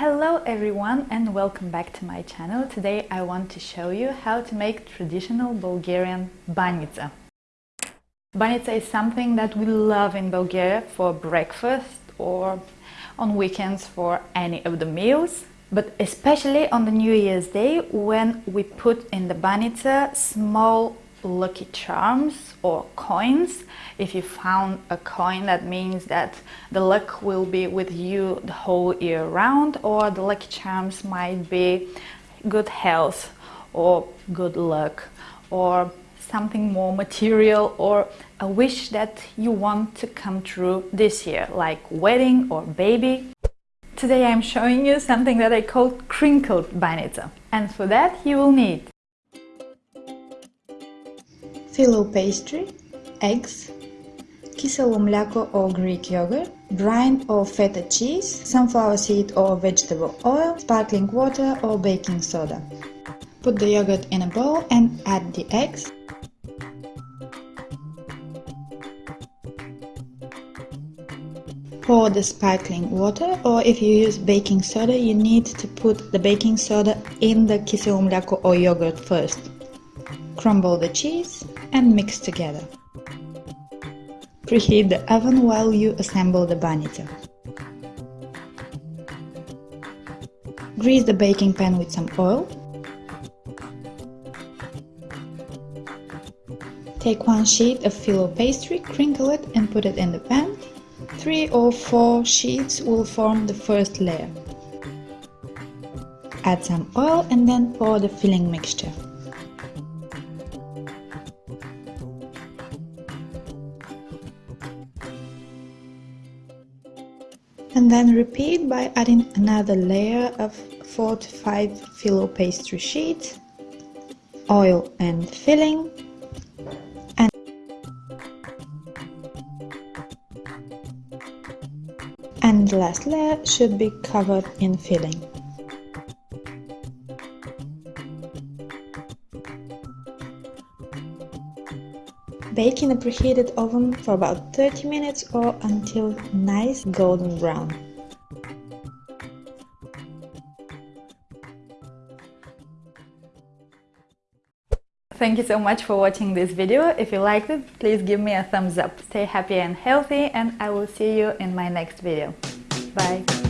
Hello everyone and welcome back to my channel. Today I want to show you how to make traditional Bulgarian banitsa. Banitsa is something that we love in Bulgaria for breakfast or on weekends for any of the meals. But especially on the New Year's Day when we put in the banitsa small lucky charms or coins. If you found a coin that means that the luck will be with you the whole year round or the lucky charms might be good health or good luck or something more material or a wish that you want to come true this year like wedding or baby. Today I'm showing you something that I call crinkled banitsa and for that you will need Filo pastry, eggs, кисело мляко or Greek yogurt, brine or feta cheese, sunflower seed or vegetable oil, sparkling water or baking soda. Put the yogurt in a bowl and add the eggs. Pour the sparkling water or if you use baking soda you need to put the baking soda in the кисело мляко or yogurt first. Crumble the cheese and mix together. Preheat the oven while you assemble the banitsa. Grease the baking pan with some oil. Take one sheet of filo pastry, crinkle it and put it in the pan. Three or four sheets will form the first layer. Add some oil and then pour the filling mixture. And then repeat by adding another layer of 4 to 5 filo pastry sheets, oil and filling, and, and the last layer should be covered in filling. Bake in a preheated oven for about 30 minutes or until nice golden brown. Thank you so much for watching this video. If you liked it, please give me a thumbs up. Stay happy and healthy and I will see you in my next video. Bye!